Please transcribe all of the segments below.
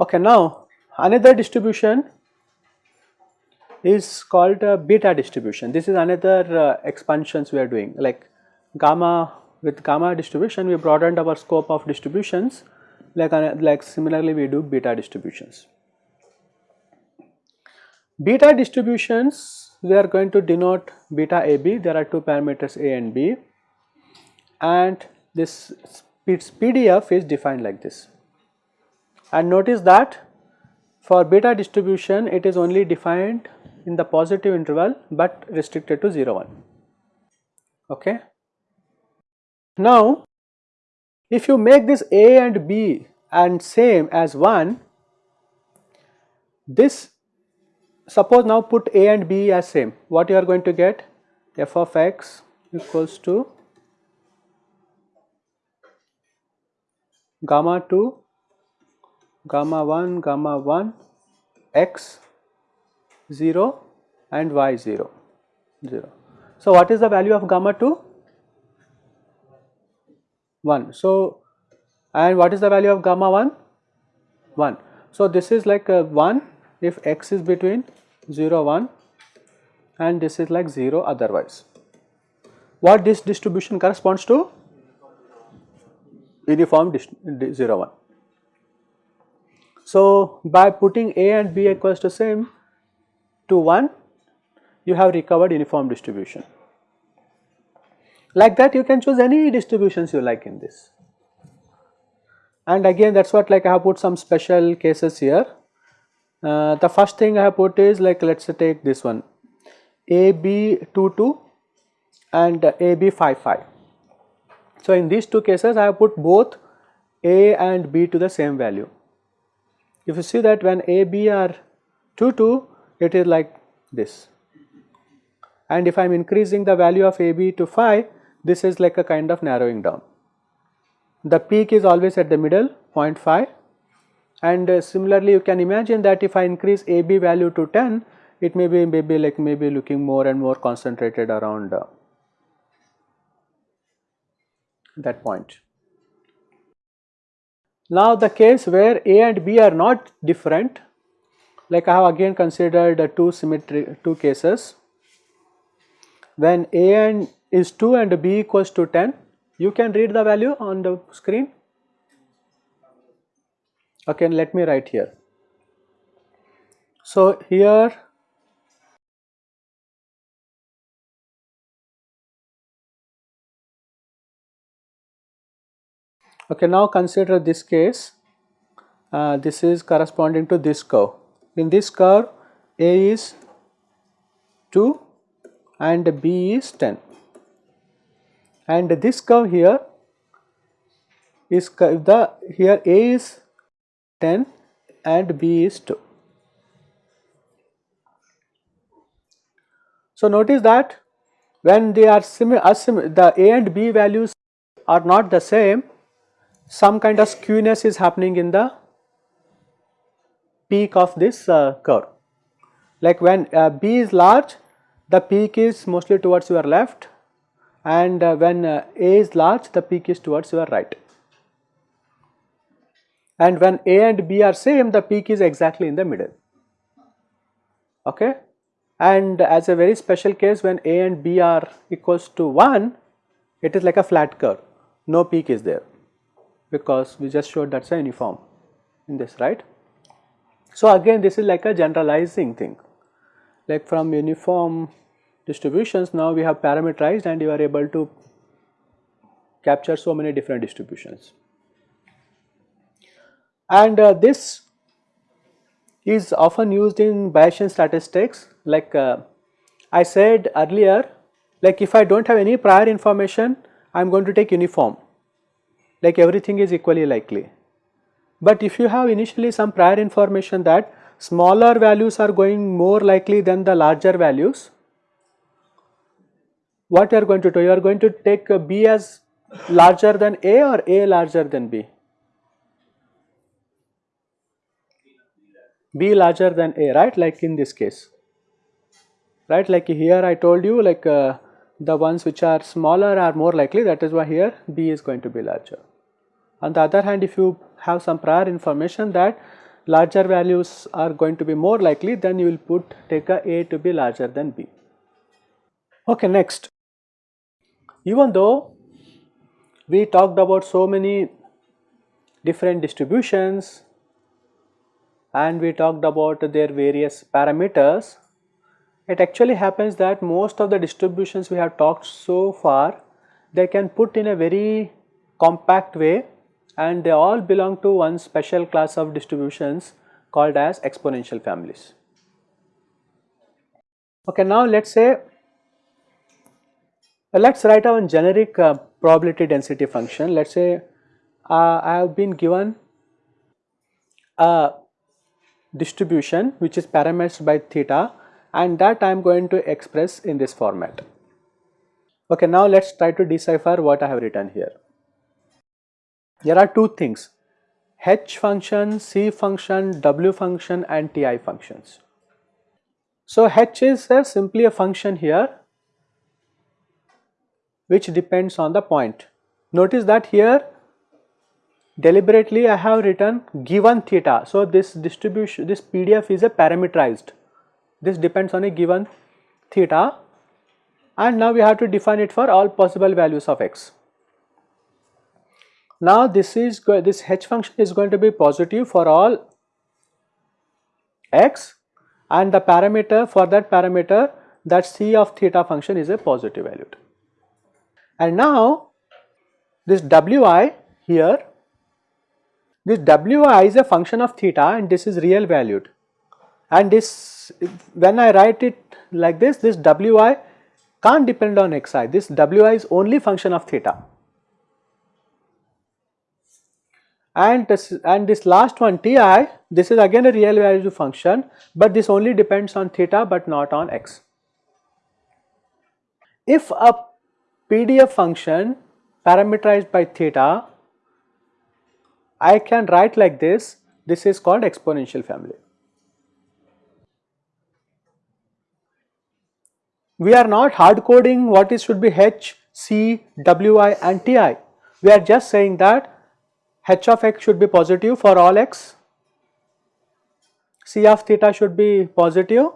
Okay, now another distribution is called uh, beta distribution. This is another uh, expansions we are doing like gamma with gamma distribution we broadened our scope of distributions like, uh, like similarly we do beta distributions. Beta distributions we are going to denote beta AB there are two parameters A and B and this PDF is defined like this and notice that for beta distribution it is only defined in the positive interval but restricted to 0 1 okay. Now if you make this A and B and same as 1 this suppose now put A and B as same what you are going to get f of x equals to gamma 2 gamma 1 gamma 1 x 0 and y 0 0. So, what is the value of gamma 2? 1. So, and what is the value of gamma 1? 1. So, this is like uh, 1 if x is between 0 1 and this is like 0 otherwise. What this distribution corresponds to? Uniform 0 1. So, by putting A and B equals to same to 1 you have recovered uniform distribution. Like that you can choose any distributions you like in this. And again that is what like I have put some special cases here. Uh, the first thing I have put is like let us take this one AB 2 2 and AB 5 5. So, in these two cases I have put both A and B to the same value. If you see that when A, B are 2, 2, it is like this. And if I am increasing the value of A, B to 5, this is like a kind of narrowing down. The peak is always at the middle 0.5 and uh, similarly you can imagine that if I increase AB value to 10, it may be maybe like maybe looking more and more concentrated around uh, that point. Now the case where A and B are not different like I have again considered uh, two symmetry two cases when A and is 2 and B equals to 10 you can read the value on the screen okay let me write here. So here Okay, now consider this case. Uh, this is corresponding to this curve. In this curve, A is 2 and B is 10. And this curve here is the here A is 10 and B is 2. So notice that when they are similar, the A and B values are not the same, some kind of skewness is happening in the peak of this uh, curve. Like when uh, B is large, the peak is mostly towards your left and uh, when uh, A is large, the peak is towards your right. And when A and B are same, the peak is exactly in the middle. Okay. And as a very special case, when A and B are equals to 1, it is like a flat curve, no peak is there because we just showed that is a uniform in this right. So again this is like a generalizing thing like from uniform distributions now we have parameterized and you are able to capture so many different distributions. And uh, this is often used in Bayesian statistics like uh, I said earlier like if I do not have any prior information I am going to take uniform like everything is equally likely. But if you have initially some prior information that smaller values are going more likely than the larger values, what you are going to do? You are going to take B as larger than A or A larger than B? b larger than a right like in this case right like here I told you like uh, the ones which are smaller are more likely that is why here b is going to be larger. On the other hand if you have some prior information that larger values are going to be more likely then you will put take a a to be larger than b. Okay next even though we talked about so many different distributions and we talked about their various parameters it actually happens that most of the distributions we have talked so far they can put in a very compact way and they all belong to one special class of distributions called as exponential families. Okay, now let us say let us write our generic uh, probability density function. Let us say uh, I have been given a distribution which is parameterized by theta and that I am going to express in this format. Okay, now let us try to decipher what I have written here. There are two things h function, c function, w function and ti functions. So, h is a simply a function here which depends on the point. Notice that here deliberately I have written given theta. So, this distribution this PDF is a parameterized this depends on a given theta and now we have to define it for all possible values of x. Now this is this h function is going to be positive for all x and the parameter for that parameter that c of theta function is a positive value. And now this wi here this wi is a function of theta and this is real valued. And this when I write it like this this wi can't depend on xi. This wi is only function of theta. And this and this last one ti this is again a real value function but this only depends on theta but not on x. If a PDF function parameterized by theta I can write like this this is called exponential family. we are not hard coding what is should be h, c, wi and ti. We are just saying that h of x should be positive for all x, c of theta should be positive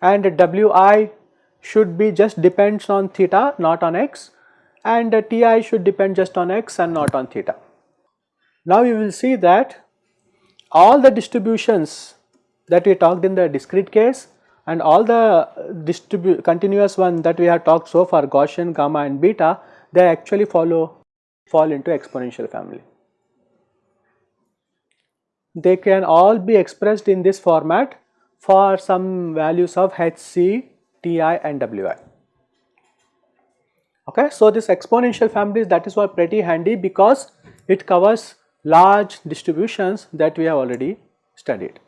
and wi should be just depends on theta not on x and uh, ti should depend just on x and not on theta. Now you will see that all the distributions that we talked in the discrete case and all the continuous one that we have talked so far Gaussian, gamma and beta they actually follow fall into exponential family. They can all be expressed in this format for some values of HC, TI and WI. Okay, so this exponential families that is why pretty handy because it covers large distributions that we have already studied.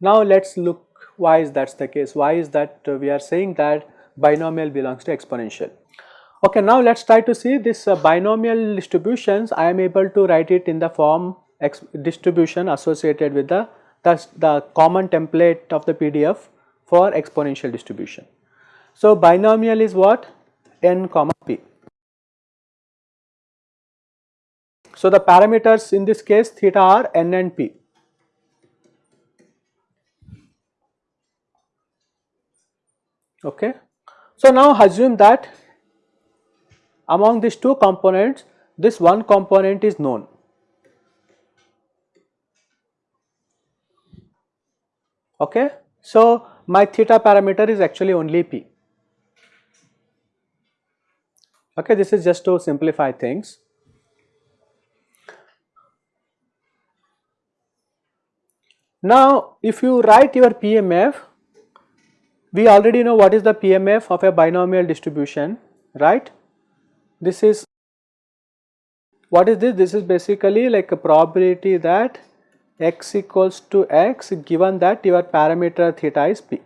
Now let us look why is that the case, why is that we are saying that binomial belongs to exponential. Okay, now let us try to see this uh, binomial distributions I am able to write it in the form distribution associated with the, the, the common template of the PDF for exponential distribution. So, binomial is what n comma p. So, the parameters in this case theta are n and p. Okay. So now assume that among these two components this one component is known. Okay. So my theta parameter is actually only p. Okay, this is just to simplify things. Now, if you write your PMF, we already know what is the PMF of a binomial distribution, right? This is, what is this? This is basically like a probability that x equals to x given that your parameter theta is p.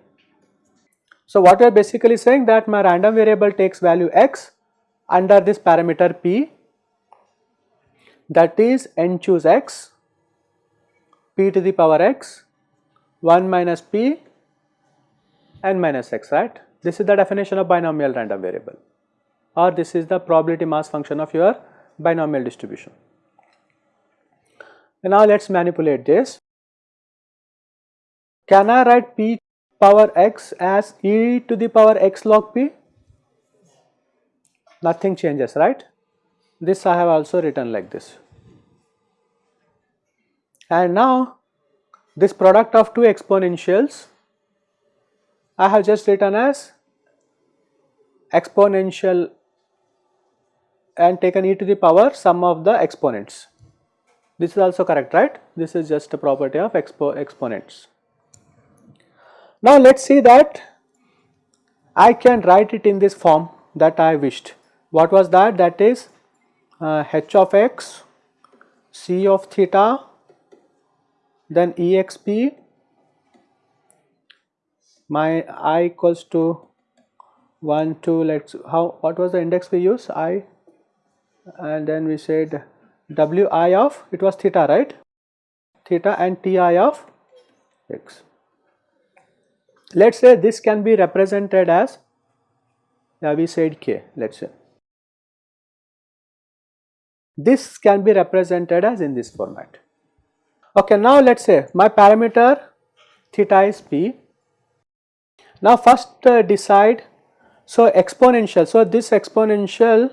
So what we are basically saying that my random variable takes value x under this parameter p that is n choose x p to the power x 1 minus p n minus x right. This is the definition of binomial random variable or this is the probability mass function of your binomial distribution. And now let us manipulate this. Can I write p power x as e to the power x log p? Nothing changes right. This I have also written like this. And now this product of two exponentials I have just written as exponential and taken e to the power sum of the exponents. This is also correct right? This is just a property of expo exponents. Now let us see that I can write it in this form that I wished. What was that? That is uh, h of x, c of theta, then exp, my i equals to 1, 2, let's how what was the index we use i and then we said wi of it was theta right theta and ti of x. Let us say this can be represented as yeah, we said k let us say this can be represented as in this format. Okay, now let us say my parameter theta is p. Now first uh, decide so exponential so this exponential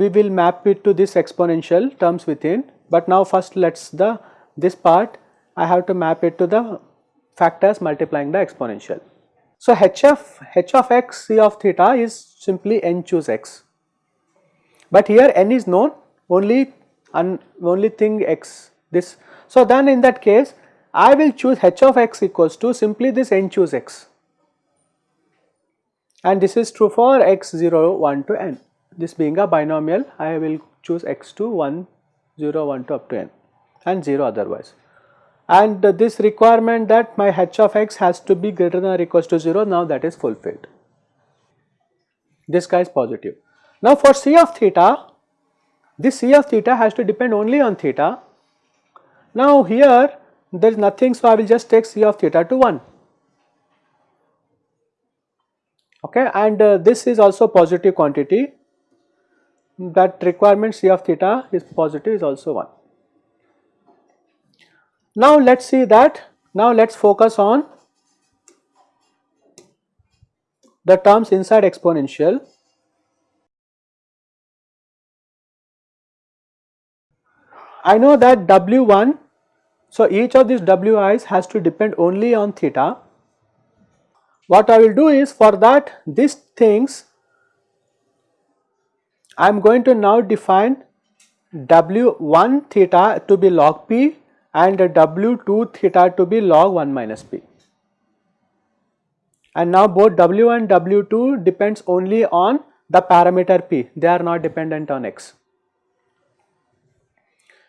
we will map it to this exponential terms within but now first let us the this part I have to map it to the factors multiplying the exponential. So h of h of x c of theta is simply n choose x but here n is known only and only thing x this. So then in that case I will choose h of x equals to simply this n choose x and this is true for x 0 1 to n this being a binomial I will choose x2 1 0 1 to up to n and 0 otherwise. And uh, this requirement that my h of x has to be greater than or equals to 0 now that is fulfilled. This guy is positive. Now for c of theta this c of theta has to depend only on theta. Now here there is nothing so I will just take c of theta to 1 okay? And uh, this is also positive quantity that requirement C of theta is positive is also 1. Now let us see that now let us focus on the terms inside exponential. I know that W1 so each of these Wi's has to depend only on theta. What I will do is for that these things I am going to now define W1 theta to be log p and W2 theta to be log 1 minus p. And now both W and W2 depends only on the parameter p, they are not dependent on x.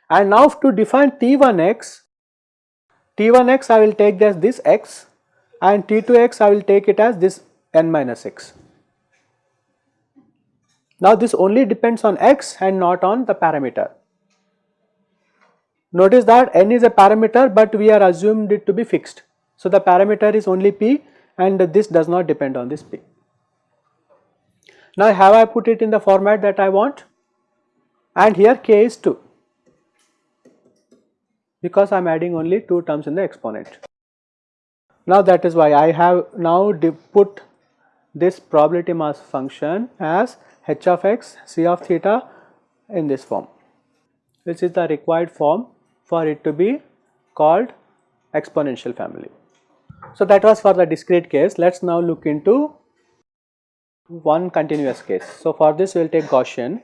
And now to define T1x, T1x I will take as this x and T2x I will take it as this n minus x. Now this only depends on x and not on the parameter. Notice that n is a parameter but we are assumed it to be fixed. So the parameter is only p and this does not depend on this p. Now have I put it in the format that I want and here k is 2 because I am adding only 2 terms in the exponent. Now that is why I have now put this probability mass function as h of x c of theta in this form which is the required form for it to be called exponential family. So that was for the discrete case. Let us now look into one continuous case. So for this we will take Gaussian.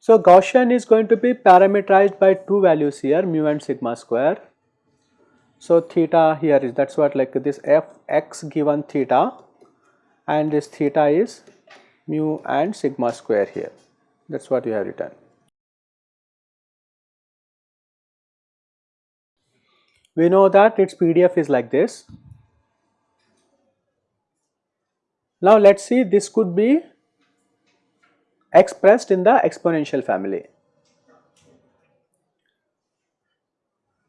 So Gaussian is going to be parameterized by two values here mu and sigma square. So theta here is that is what like this f x given theta and this theta is mu and sigma square here that is what we have written. We know that its PDF is like this. Now let us see this could be expressed in the exponential family.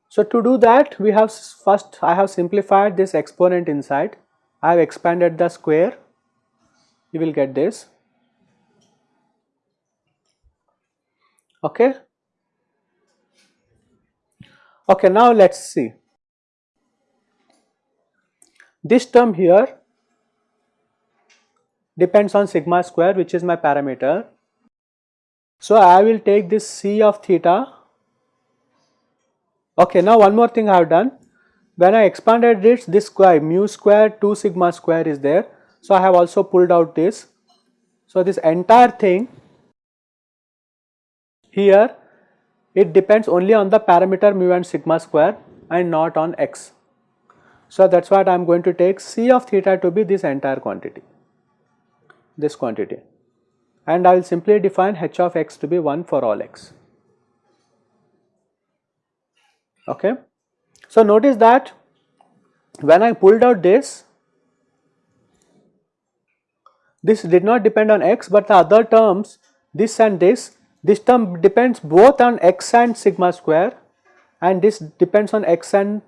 So, to do that we have first I have simplified this exponent inside, I have expanded the square, you will get this. Okay. Okay, now let us see. This term here depends on sigma square which is my parameter. So, I will take this c of theta. Okay, now one more thing I have done. When I expanded this, this square mu square 2 sigma square is there. So, I have also pulled out this. So, this entire thing here it depends only on the parameter mu and sigma square and not on x. So, that is what I am going to take C of theta to be this entire quantity, this quantity and I will simply define h of x to be 1 for all x. Okay. So, notice that when I pulled out this, this did not depend on x but the other terms this and this, this term depends both on x and sigma square and this depends on x and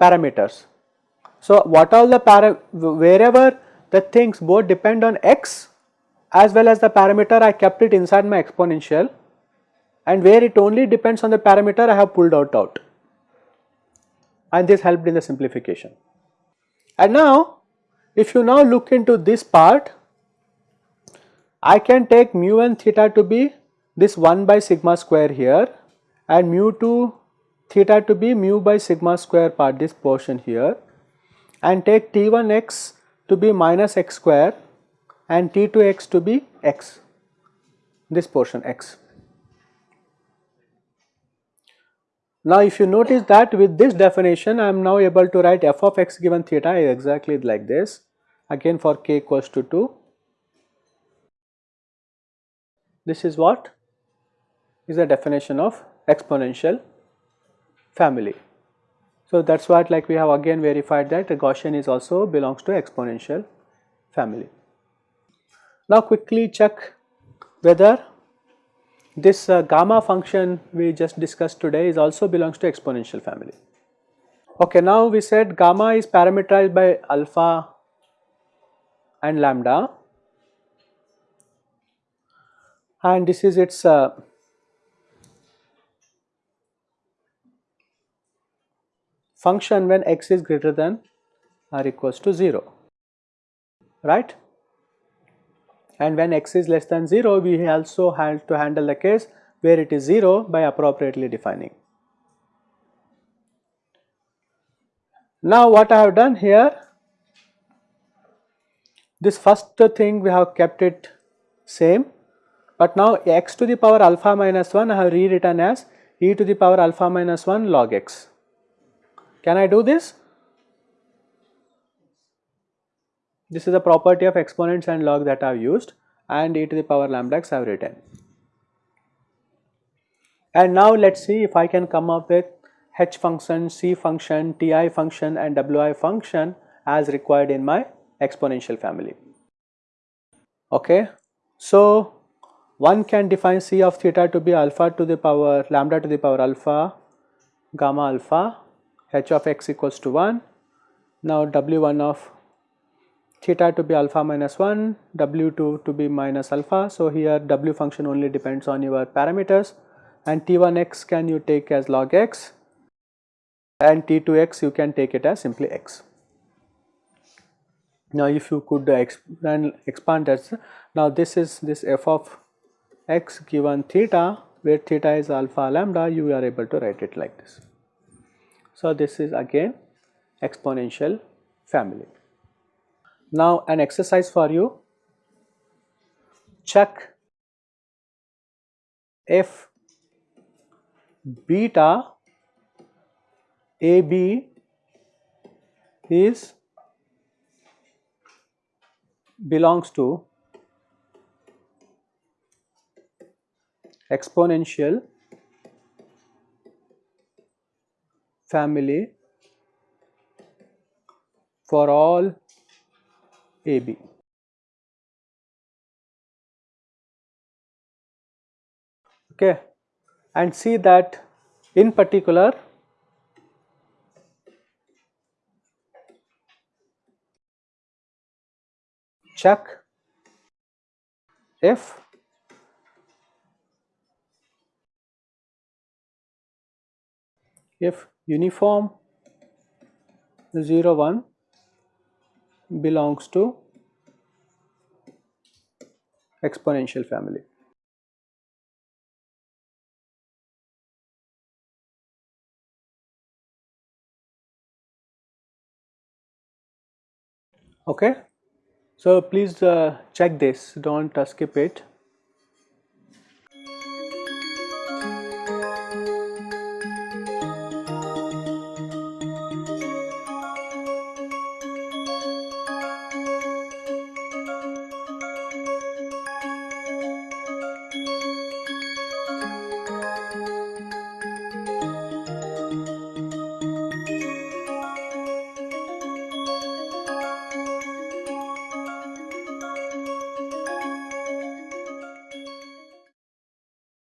parameters. So, what all the para wherever the things both depend on x as well as the parameter I kept it inside my exponential and where it only depends on the parameter I have pulled out out and this helped in the simplification. And now if you now look into this part I can take mu and theta to be this 1 by sigma square here and mu 2 theta to be mu by sigma square part this portion here and take t1 x to be minus x square and t2 x to be x this portion x. Now if you notice that with this definition I am now able to write f of x given theta is exactly like this again for k equals to 2. This is what is the definition of exponential family. So, that is what like we have again verified that the Gaussian is also belongs to exponential family. Now, quickly check whether this uh, gamma function we just discussed today is also belongs to exponential family. Okay, now we said gamma is parameterized by alpha and lambda. And this is its uh, function when x is greater than or equals to 0 right and when x is less than 0 we also have to handle the case where it is 0 by appropriately defining. Now what I have done here this first thing we have kept it same but now x to the power alpha minus 1 I have rewritten as e to the power alpha minus 1 log x can I do this? This is a property of exponents and log that I have used and e to the power lambda x I have written. And now let us see if I can come up with h function, c function, ti function and wi function as required in my exponential family. Okay. So, one can define c of theta to be alpha to the power lambda to the power alpha, gamma alpha h of x equals to 1. Now w1 of theta to be alpha minus 1, w2 to be minus alpha. So here w function only depends on your parameters and t1x can you take as log x and t2x you can take it as simply x. Now if you could expand, expand that, now this is this f of x given theta where theta is alpha lambda you are able to write it like this. So, this is again exponential family. Now, an exercise for you. Check if beta AB is belongs to exponential family for all AB okay. And see that in particular check if if uniform 0 1 belongs to exponential family. Okay, so please uh, check this, don't uh, skip it.